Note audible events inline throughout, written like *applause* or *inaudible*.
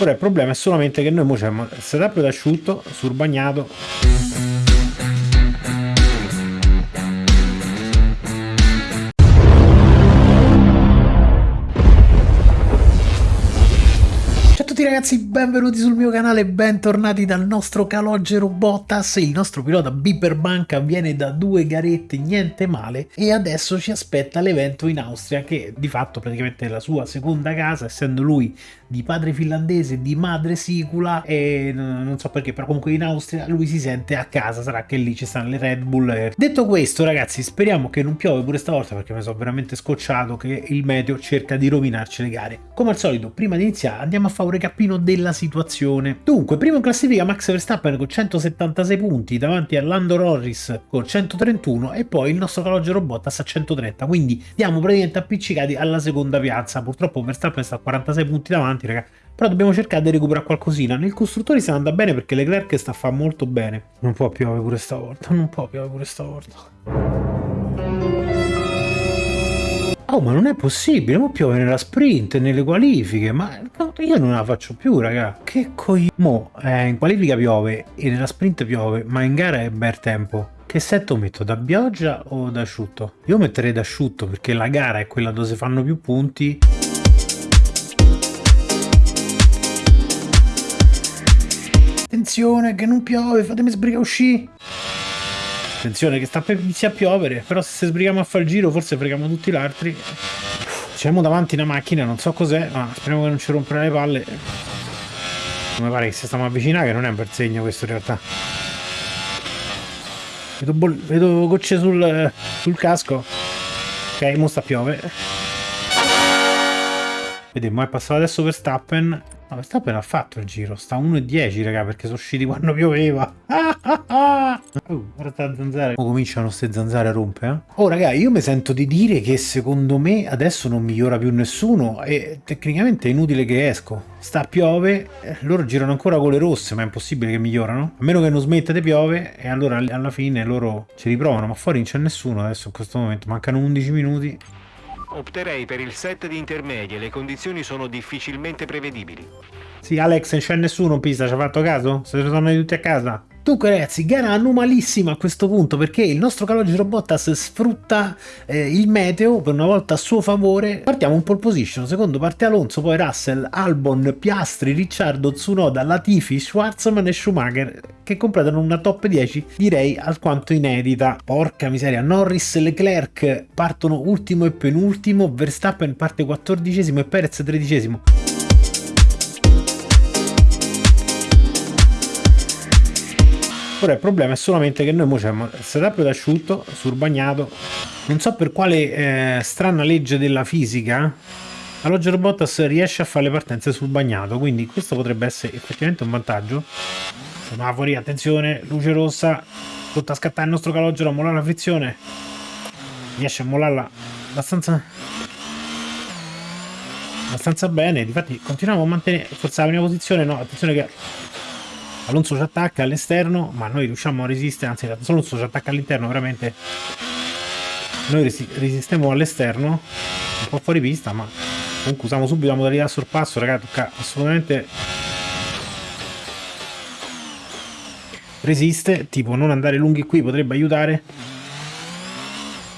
Ora il problema è solamente che noi mo c'è setup d'asciutto sul ragazzi, benvenuti sul mio canale, bentornati dal nostro calogero Bottas, il nostro pilota Biber Banca viene da due garette, niente male, e adesso ci aspetta l'evento in Austria, che di fatto praticamente è la sua seconda casa, essendo lui di padre finlandese, di madre sicula, e non so perché, però comunque in Austria lui si sente a casa, sarà che lì ci stanno le Red Bull. Detto questo ragazzi, speriamo che non piove pure stavolta, perché mi sono veramente scocciato che il meteo cerca di rovinarci le gare. Come al solito, prima di iniziare andiamo a fare un cappino della situazione. Dunque, primo in classifica Max Verstappen con 176 punti davanti a Lando Norris con 131 e poi il nostro calogero Bottas a 130, quindi siamo praticamente appiccicati alla seconda piazza. Purtroppo Verstappen sta a 46 punti davanti, raga, però dobbiamo cercare di recuperare qualcosina. Nel costruttore sta andando bene perché Leclerc sta a fare molto bene. Non può piovere pure stavolta, non può piovere pure stavolta. Oh, ma non è possibile, mo piove nella sprint, nelle qualifiche, ma io non la faccio più, raga. Che coglione. Mo, eh, in qualifica piove e nella sprint piove, ma in gara è bel tempo. Che setto metto, da pioggia o da asciutto? Io metterei da asciutto perché la gara è quella dove si fanno più punti. Attenzione che non piove, fatemi sbrigare uscire. Attenzione che sta per iniziare a piovere, però se sbrighiamo a fare il giro forse freghiamo tutti gli altri. Siamo davanti una macchina, non so cos'è, ma speriamo che non ci rompere le palle. Mi pare che si stiamo avvicinando, che non è un bel segno questo in realtà. Vedo, vedo gocce sul, sul casco. Ok, mo sta piove. Vediamo, è passato adesso per Stappen. No, Verstappen ha fatto il giro, sta 1,10 raga perché sono usciti quando pioveva. *laughs* oh, guarda zanzare. Ora cominciano queste zanzare a rompere. Eh? Oh raga, io mi sento di dire che secondo me adesso non migliora più nessuno e tecnicamente è inutile che esco. Sta piove, eh, loro girano ancora con le rosse, ma è impossibile che migliorano. A meno che non smetta di piove e allora alla fine loro ci riprovano, ma fuori non c'è nessuno adesso in questo momento. Mancano 11 minuti. Opterei per il set di intermedie, le condizioni sono difficilmente prevedibili. Sì, Alex, non c'è nessuno pista, ci ha fatto caso? Se sono tutti a casa? Dunque ragazzi, gara anomalissima a questo punto perché il nostro calogero Bottas sfrutta eh, il meteo per una volta a suo favore. Partiamo in pole position, secondo parte Alonso, poi Russell, Albon, Piastri, Ricciardo, Tsunoda, Latifi, Schwarzman e Schumacher che completano una top 10 direi alquanto inedita. Porca miseria, Norris e Leclerc partono ultimo e penultimo, Verstappen parte quattordicesimo e Perez tredicesimo. Ora il problema è solamente che noi mo il setup d'asciutto sul bagnato. Non so per quale eh, strana legge della fisica la Roger Bottas riesce a fare le partenze sul bagnato, quindi questo potrebbe essere effettivamente un vantaggio. Semafori, attenzione, luce rossa, tutto a scattare il nostro calogero, mollare la frizione. Riesce a mollarla abbastanza abbastanza bene, difatti continuiamo a mantenere forse la prima posizione, no, attenzione che Alonso ci attacca all'esterno, ma noi riusciamo a resistere, anzi Alonso ci attacca all'interno, veramente. Noi resi resistiamo all'esterno, un po' fuori pista, ma comunque usiamo subito la modalità sorpasso, ragazzi, tocca assolutamente resiste, tipo non andare lunghi qui potrebbe aiutare.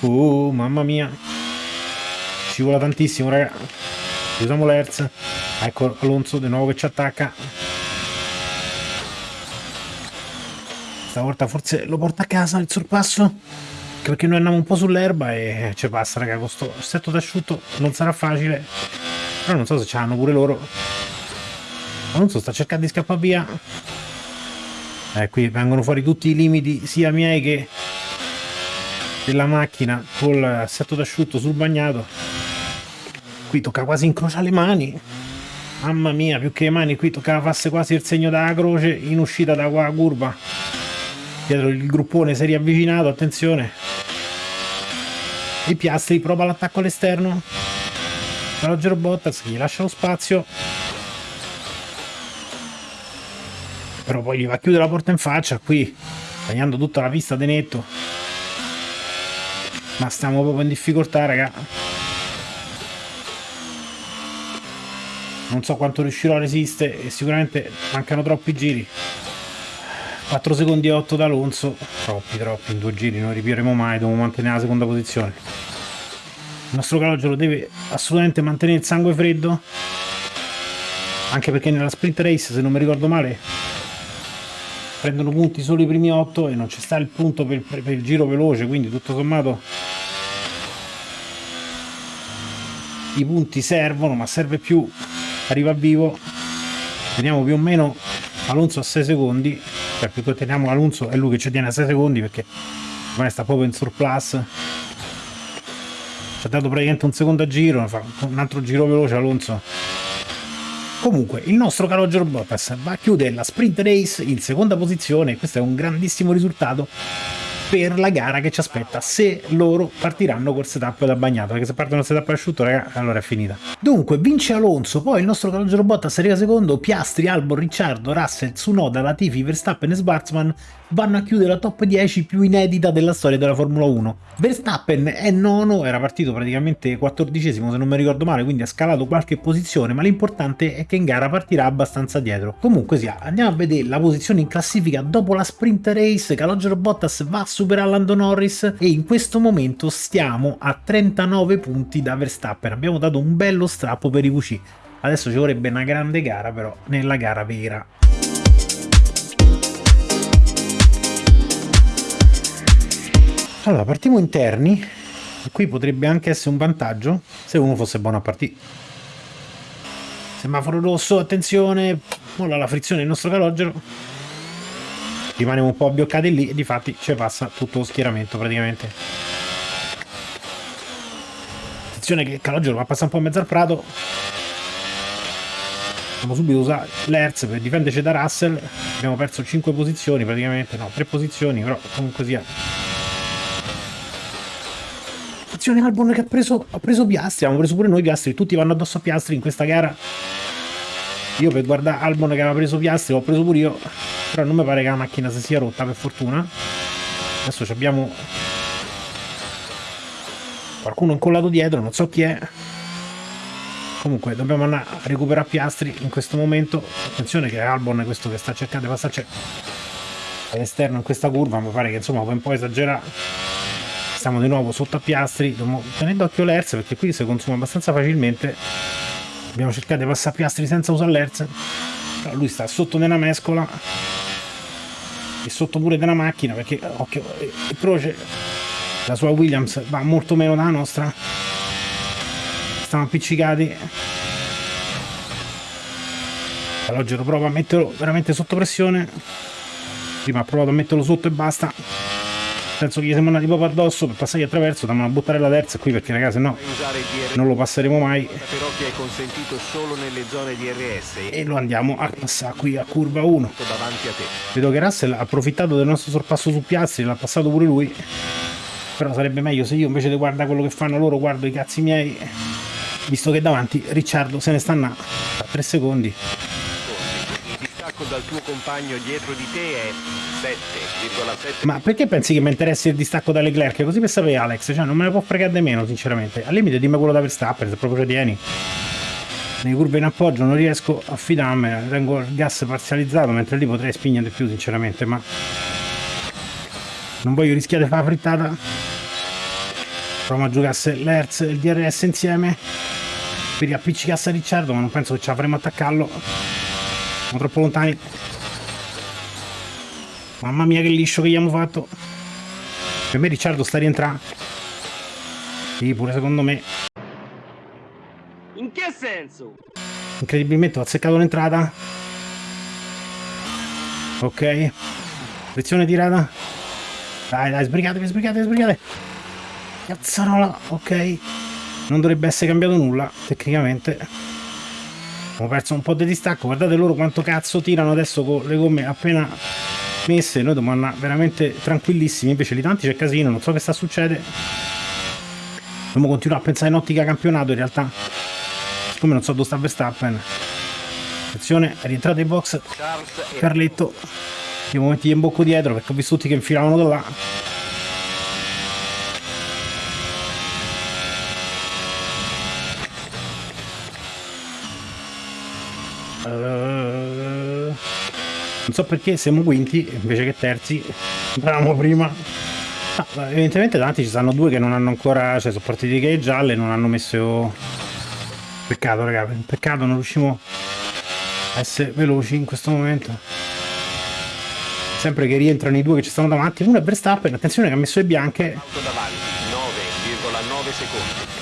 Oh, mamma mia. Ci vuole tantissimo, raga. Usiamo l'Hertz. Ecco Alonso di nuovo che ci attacca. Stavolta forse lo porta a casa il sorpasso. Perché noi andiamo un po' sull'erba e ci passa, raga. Con sto assetto d'asciutto non sarà facile. Però non so se ce l'hanno pure loro. Ma non so, sta cercando di scappare via. Eh, qui vengono fuori tutti i limiti, sia miei che della macchina col assetto d'asciutto sul bagnato. Qui tocca quasi incrociare le mani. Mamma mia, più che le mani, qui toccava farsi quasi il segno della croce in uscita da qua curva dietro il gruppone si è riavvicinato, attenzione. I Piastri prova l'attacco all'esterno. Roger Bottas gli lascia lo spazio. Però poi gli va a chiudere la porta in faccia qui, tagliando tutta la pista di netto. Ma stiamo proprio in difficoltà, raga. non so quanto riuscirò a resistere e sicuramente mancano troppi giri 4 secondi e 8 da Alonso troppi troppi in due giri non ripieremo mai dobbiamo mantenere la seconda posizione il nostro calogero deve assolutamente mantenere il sangue freddo anche perché nella sprint race se non mi ricordo male prendono punti solo i primi 8 e non ci sta il punto per, per il giro veloce quindi tutto sommato i punti servono ma serve più arriva vivo. Teniamo più o meno Alonso a 6 secondi cioè più che teniamo Alonso è lui che ci tiene a 6 secondi perché ormai sta proprio in surplus. Ci ha dato praticamente un secondo a giro fa un altro giro veloce Alonso comunque il nostro caro George Bottas va a chiudere la sprint race in seconda posizione questo è un grandissimo risultato per la gara che ci aspetta. Se loro partiranno col setup da bagnato perché se partono col setup asciutto raga allora è finita. Dunque vince Alonso poi il nostro calogero Bottas arriva secondo Piastri, Albon, Ricciardo, Russell, Tsunoda, Latifi, Verstappen e Schwarzman vanno a chiudere la top 10 più inedita della storia della Formula 1 Verstappen è nono, era partito praticamente quattordicesimo se non mi ricordo male quindi ha scalato qualche posizione ma l'importante è che in gara partirà abbastanza dietro. Comunque sia andiamo a vedere la posizione in classifica. Dopo la sprint race Calogero Bottas va su superare Lando Norris e in questo momento stiamo a 39 punti da Verstappen. Abbiamo dato un bello strappo per i VC. Adesso ci vorrebbe una grande gara però nella gara vera. Allora, partiamo interni. Qui potrebbe anche essere un vantaggio se uno fosse buono a partire. Semaforo rosso, attenzione, molla la frizione del nostro calogero rimaniamo un po' abbioccati lì e di fatti ci passa tutto lo schieramento praticamente. Attenzione che Calogero va a passare un po' in mezzo al prato. Dobbiamo subito usare l'Hertz per difenderci da Russell. Abbiamo perso 5 posizioni praticamente no 3 posizioni però comunque sia. Attenzione Albon che ha preso, ha preso Piastri abbiamo preso pure noi Piastri tutti vanno addosso a Piastri in questa gara io per guardare Albon che aveva preso Piastri l'ho preso pure io però non mi pare che la macchina si sia rotta per fortuna. Adesso abbiamo qualcuno incollato dietro non so chi è. Comunque dobbiamo andare a recuperare Piastri in questo momento. Attenzione che è Albon questo che sta cercando di passarci all'esterno in questa curva mi pare che insomma può un po' esagerare. Stiamo di nuovo sotto a Piastri tenere d'occhio l'Hertz perché qui si consuma abbastanza facilmente abbiamo cercato di passare Piastri senza usare l'Hertz però lui sta sotto nella mescola. E sotto pure della macchina perché occhio il croce la sua Williams va molto meno dalla nostra. Stiamo appiccicati. Calogero prova a metterlo veramente sotto pressione. Prima ha provato a metterlo sotto e basta senso che gli siamo andati proprio addosso per passargli attraverso dobbiamo buttare la terza qui perché ragazzi no non lo passeremo mai. Però che è consentito solo nelle zone di RS e lo andiamo a passare qui a curva 1 davanti a te. Vedo che Russell ha approfittato del nostro sorpasso su Piazzi l'ha passato pure lui. Però sarebbe meglio se io invece di guardare quello che fanno loro guardo i cazzi miei visto che davanti Ricciardo se ne sta a 3 secondi distacco dal tuo compagno dietro di te è 7,7. Ma perché pensi che mi interessi il distacco da Leclerc? Così per sapere Alex, cioè non me ne può fregare di meno sinceramente. Al limite dimmi quello da Verstappen se proprio tieni. Nelle curve in appoggio non riesco a fidarmi, tengo il gas parzializzato mentre lì potrei spingere di più sinceramente, ma non voglio rischiare di fare la frittata. Proviamo a giocasse l'Hertz e il DRS insieme per riappiccicarsi a Ricciardo, ma non penso che ce la faremo attaccarlo siamo troppo lontani. Mamma mia che liscio che gli abbiamo fatto. Per me Ricciardo sta rientrando. Sì pure secondo me. In che senso? incredibilmente ho azzeccato l'entrata. Ok. Frizione tirata. Dai dai sbrigatevi sbrigatevi sbrigate. Cazzarola ok. Non dovrebbe essere cambiato nulla tecnicamente abbiamo perso un po' di distacco. Guardate loro quanto cazzo tirano adesso con le gomme appena messe. Noi dobbiamo andare veramente tranquillissimi. Invece lì tanti c'è casino non so che sta succedendo dobbiamo continuare a pensare in ottica campionato in realtà. Come non so dove sta Verstappen. Attenzione è rientrato in box. Carletto. Devo mettergli in bocco dietro perché ho visto tutti che infilavano da là Uh, non so perché siamo quinti invece che terzi. Eravamo prima. Ah, evidentemente davanti ci stanno due che non hanno ancora, cioè sono partiti che gialle non hanno messo... Peccato raga, peccato non riusciamo a essere veloci in questo momento. Sempre che rientrano i due che ci stanno davanti, uno è Verstappen, attenzione che ha messo le bianche. Auto davanti, 9,9 secondi.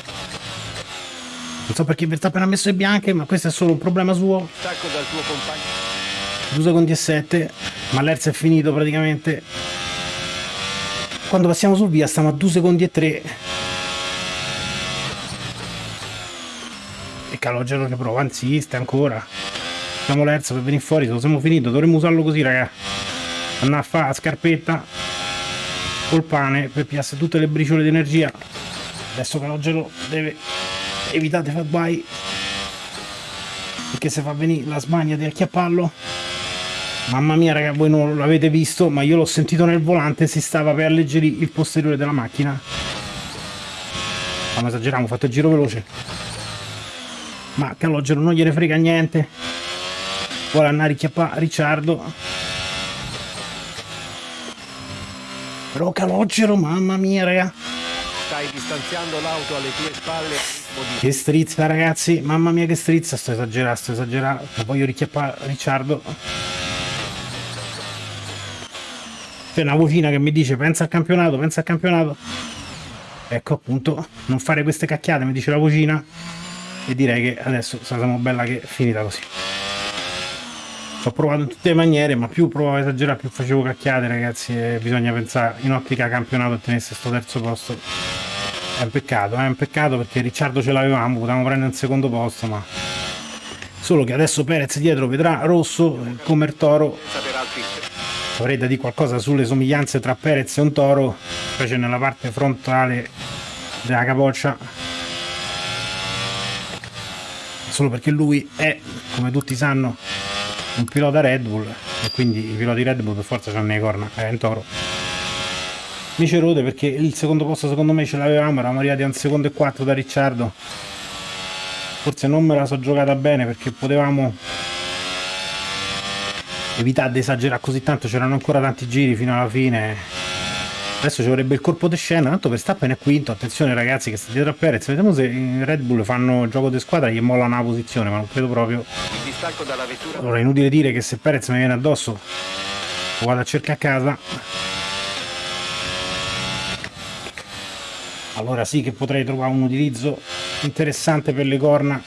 Non so perché Verstappen ha messo le bianche, ma questo è solo un problema suo. Distacco dal tuo compagno. 2 secondi e 7, ma l'Erz è finito praticamente. Quando passiamo sul via stiamo a 2 secondi e 3. E Calogero che prova, insiste ancora. Facciamo l'Erz per venire fuori, se lo siamo finito, dovremmo usarlo così raga. Andare a fare la scarpetta col pane per piasse tutte le briciole di energia. Adesso Calogero deve di fare guai perché se fa venire la smania di acchiappallo. Mamma mia raga voi non l'avete visto ma io l'ho sentito nel volante si stava per alleggerire il posteriore della macchina. Ma esageriamo ho fatto il giro veloce. Ma Calogero non gliene frega niente. Vuole andare a richiappare Ricciardo. Però Calogero mamma mia raga. Stai distanziando l'auto alle tue spalle. Che strizza ragazzi, mamma mia che strizza, sto esagerando, sto esagerando, voglio richiappare Ricciardo. C'è una vocina che mi dice pensa al campionato, pensa al campionato. Ecco appunto, non fare queste cacchiate, mi dice la vocina. E direi che adesso siamo bella che è finita così. Ho provato in tutte le maniere, ma più provavo a esagerare, più facevo cacchiate ragazzi, e bisogna pensare in ottica campionato a tenersi sto terzo posto. È un peccato, è un peccato perché Ricciardo ce l'avevamo, potevamo prendere un secondo posto, ma... Solo che adesso Perez dietro vedrà rosso come il toro. Avrei da dire qualcosa sulle somiglianze tra Perez e un toro, specie nella parte frontale della capoccia. Solo perché lui è, come tutti sanno, un pilota Red Bull e quindi i piloti Red Bull per forza hanno le corna, è un toro. Mi ci rode perché il secondo posto secondo me ce l'avevamo, eravamo arrivati a un secondo e quattro da Ricciardo. Forse non me la so giocata bene perché potevamo evitare di esagerare così tanto, c'erano ancora tanti giri fino alla fine. Adesso ci vorrebbe il colpo di scena, tanto Verstappen è quinto, attenzione ragazzi che sta dietro a Perez, vediamo se i Red Bull fanno gioco di squadra gli mollano la posizione, ma non credo proprio. il. Allora è inutile dire che se Perez mi viene addosso lo vado a cercare a casa. Allora sì che potrei trovare un utilizzo interessante per le corna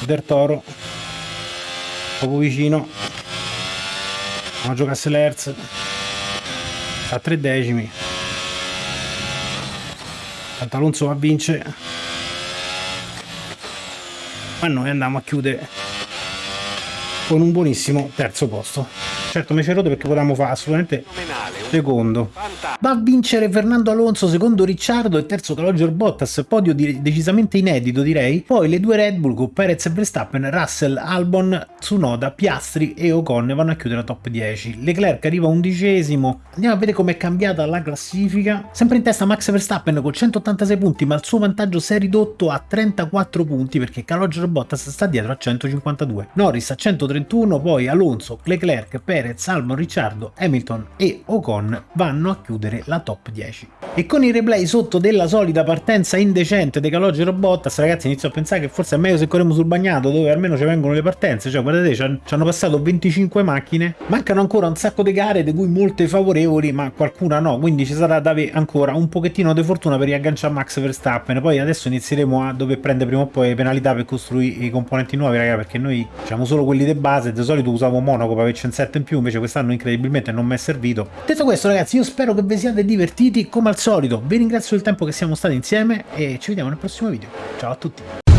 del toro. Poco vicino. Andiamo a giocasse l'Hertz. A tre decimi. Tanto Alonso va a vincere. Ma noi andiamo a chiudere con un buonissimo terzo posto. Certo mi ci rode perché potevamo fare assolutamente secondo. Va a vincere Fernando Alonso, secondo Ricciardo e terzo Calogero Bottas, podio di- decisamente inedito direi. Poi le due Red Bull con Perez e Verstappen, Russell, Albon, Tsunoda, Piastri e Ocon vanno a chiudere la top 10. Leclerc arriva undicesimo. Andiamo a vedere com'è cambiata la classifica. Sempre in testa Max Verstappen con 186 punti, ma il suo vantaggio si è ridotto a 34 punti perché Calogero Bottas sta dietro a 152. Norris a 131, poi Alonso, Leclerc, Perez, Albon, Ricciardo, Hamilton e Ocon vanno a chiudere la top 10. E con i replay sotto della solita partenza indecente dei Calogero Bottas, ragazzi inizio a pensare che forse è meglio se corriamo sul bagnato dove almeno ci vengono le partenze, cioè guardate ci han- ci hanno passato 25 macchine, mancano ancora un sacco di gare di cui molte favorevoli ma qualcuna no, quindi ci sarà da avere ancora un pochettino di fortuna per riagganciare Max Verstappen, poi adesso inizieremo a dover prendere prima o poi le penalità per costruire i componenti nuovi raga perché noi facciamo solo quelli di base, di solito usavo Monaco per averci un set in più, invece quest'anno incredibilmente non mi è servito. Detto questo ragazzi io spero che vi siate divertiti come al solito, vi ringrazio del tempo che siamo stati insieme e ci vediamo nel prossimo video, ciao a tutti!